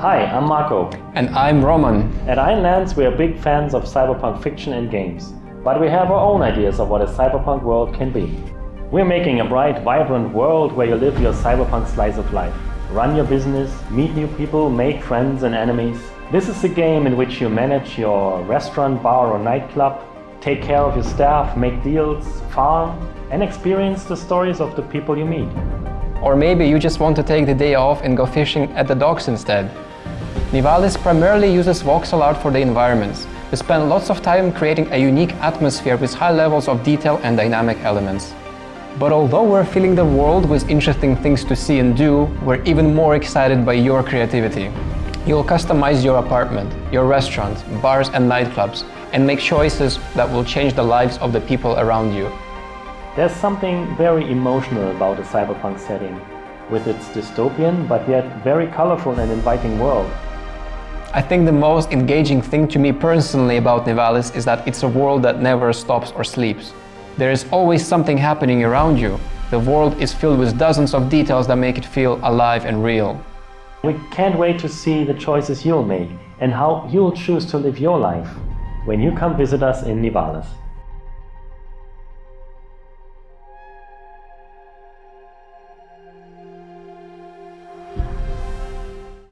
Hi, I'm Marco. And I'm Roman. At ION LANDS, we are big fans of cyberpunk fiction and games, but we have our own ideas of what a cyberpunk world can be. We're making a bright, vibrant world where you live your cyberpunk slice of life. Run your business, meet new people, make friends and enemies. This is a game in which you manage your restaurant, bar or nightclub, take care of your staff, make deals, farm, and experience the stories of the people you meet. Or maybe you just want to take the day off and go fishing at the docks instead. Nivalis primarily uses voxel art for the environments. We spend lots of time creating a unique atmosphere with high levels of detail and dynamic elements. But although we're filling the world with interesting things to see and do, we're even more excited by your creativity. You'll customize your apartment, your restaurant, bars and nightclubs, and make choices that will change the lives of the people around you. There's something very emotional about a cyberpunk setting, with its dystopian but yet very colorful and inviting world. I think the most engaging thing to me personally about Nivalis is that it's a world that never stops or sleeps. There is always something happening around you. The world is filled with dozens of details that make it feel alive and real. We can't wait to see the choices you'll make and how you'll choose to live your life when you come visit us in Nivalis.